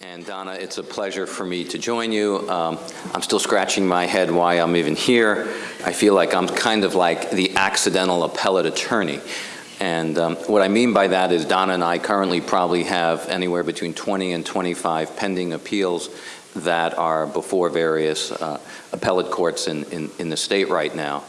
And Donna, it's a pleasure for me to join you. Um, I'm still scratching my head why I'm even here. I feel like I'm kind of like the accidental appellate attorney. And um, what I mean by that is Donna and I currently probably have anywhere between 20 and 25 pending appeals that are before various uh, appellate courts in, in, in the state right now.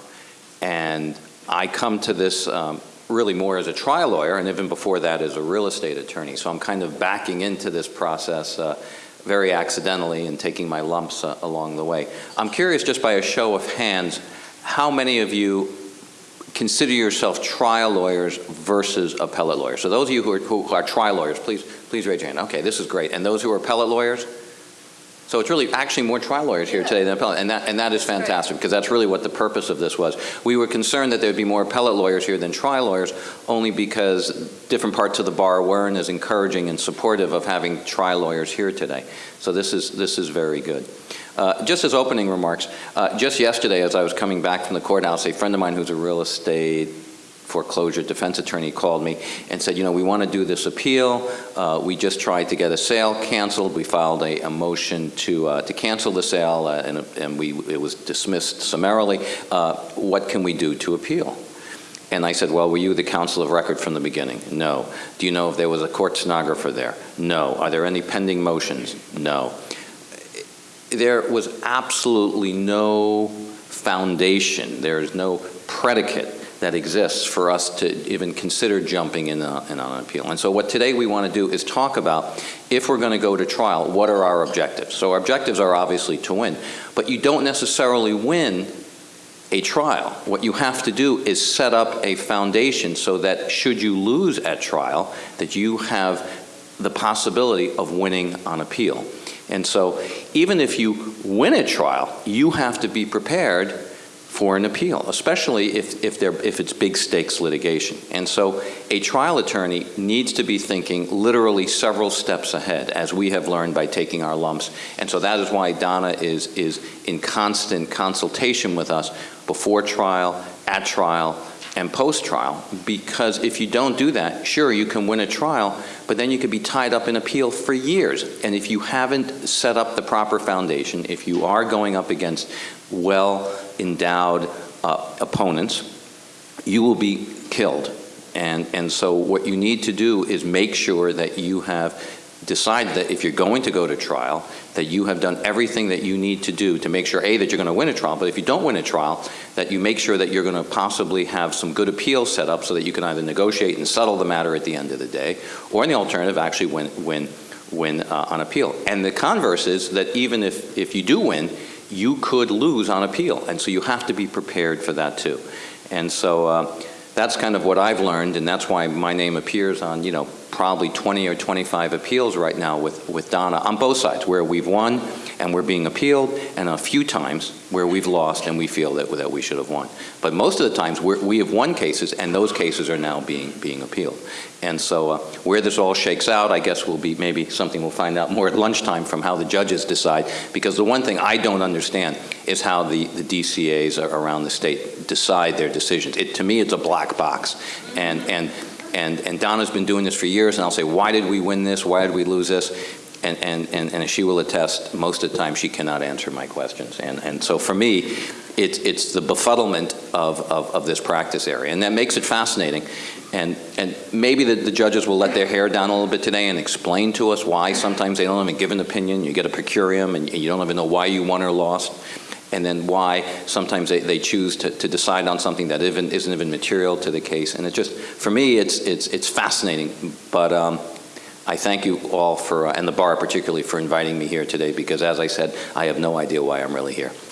And I come to this um, really more as a trial lawyer, and even before that as a real estate attorney. So I'm kind of backing into this process uh, very accidentally and taking my lumps uh, along the way. I'm curious, just by a show of hands, how many of you consider yourself trial lawyers versus appellate lawyers? So those of you who are, who are trial lawyers, please, please raise your hand. Okay, this is great. And those who are appellate lawyers? So it's really actually more trial lawyers here today than appellate, and that, and that is fantastic because that's really what the purpose of this was. We were concerned that there would be more appellate lawyers here than trial lawyers only because different parts of the bar weren't as encouraging and supportive of having trial lawyers here today. So this is, this is very good. Uh, just as opening remarks, uh, just yesterday as I was coming back from the courthouse, a friend of mine who's a real estate foreclosure defense attorney called me and said, you know, we want to do this appeal. Uh, we just tried to get a sale canceled. We filed a, a motion to, uh, to cancel the sale uh, and, and we, it was dismissed summarily. Uh, what can we do to appeal? And I said, well, were you the counsel of record from the beginning? No. Do you know if there was a court stenographer there? No. Are there any pending motions? No. There was absolutely no foundation. There is no predicate that exists for us to even consider jumping in, a, in on an appeal. And so what today we want to do is talk about, if we're going to go to trial, what are our objectives? So our objectives are obviously to win, but you don't necessarily win a trial. What you have to do is set up a foundation so that should you lose at trial, that you have the possibility of winning on appeal. And so even if you win a trial, you have to be prepared for an appeal, especially if, if, if it's big stakes litigation. And so a trial attorney needs to be thinking literally several steps ahead, as we have learned by taking our lumps. And so that is why Donna is, is in constant consultation with us before trial, at trial, and post-trial, because if you don't do that, sure, you can win a trial, but then you could be tied up in appeal for years. And if you haven't set up the proper foundation, if you are going up against well-endowed uh, opponents, you will be killed. And, and so what you need to do is make sure that you have decided that if you're going to go to trial, that you have done everything that you need to do to make sure, A, that you're going to win a trial, but if you don't win a trial, that you make sure that you're going to possibly have some good appeal set up so that you can either negotiate and settle the matter at the end of the day, or in the alternative, actually win, win, win uh, on appeal. And the converse is that even if, if you do win, you could lose on appeal, and so you have to be prepared for that too. And so uh, that's kind of what I've learned, and that's why my name appears on, you know, probably 20 or 25 appeals right now with, with Donna on both sides, where we've won and we're being appealed, and a few times where we've lost and we feel that, that we should have won. But most of the times we have won cases, and those cases are now being, being appealed. And so uh, where this all shakes out, I guess will be maybe something we'll find out more at lunchtime from how the judges decide, because the one thing I don't understand is how the, the DCAs around the state decide their decisions. It, to me, it's a black box. And, and and, and Donna's been doing this for years, and I'll say, why did we win this? Why did we lose this? And, and, and, and she will attest, most of the time she cannot answer my questions. And, and so for me, it's, it's the befuddlement of, of, of this practice area. And that makes it fascinating. And, and maybe the, the judges will let their hair down a little bit today and explain to us why sometimes they don't even give an opinion. You get a per curiam and you don't even know why you won or lost and then why sometimes they, they choose to, to decide on something that even, isn't even material to the case. And it just, for me, it's, it's, it's fascinating. But um, I thank you all for, uh, and the bar particularly, for inviting me here today because as I said, I have no idea why I'm really here.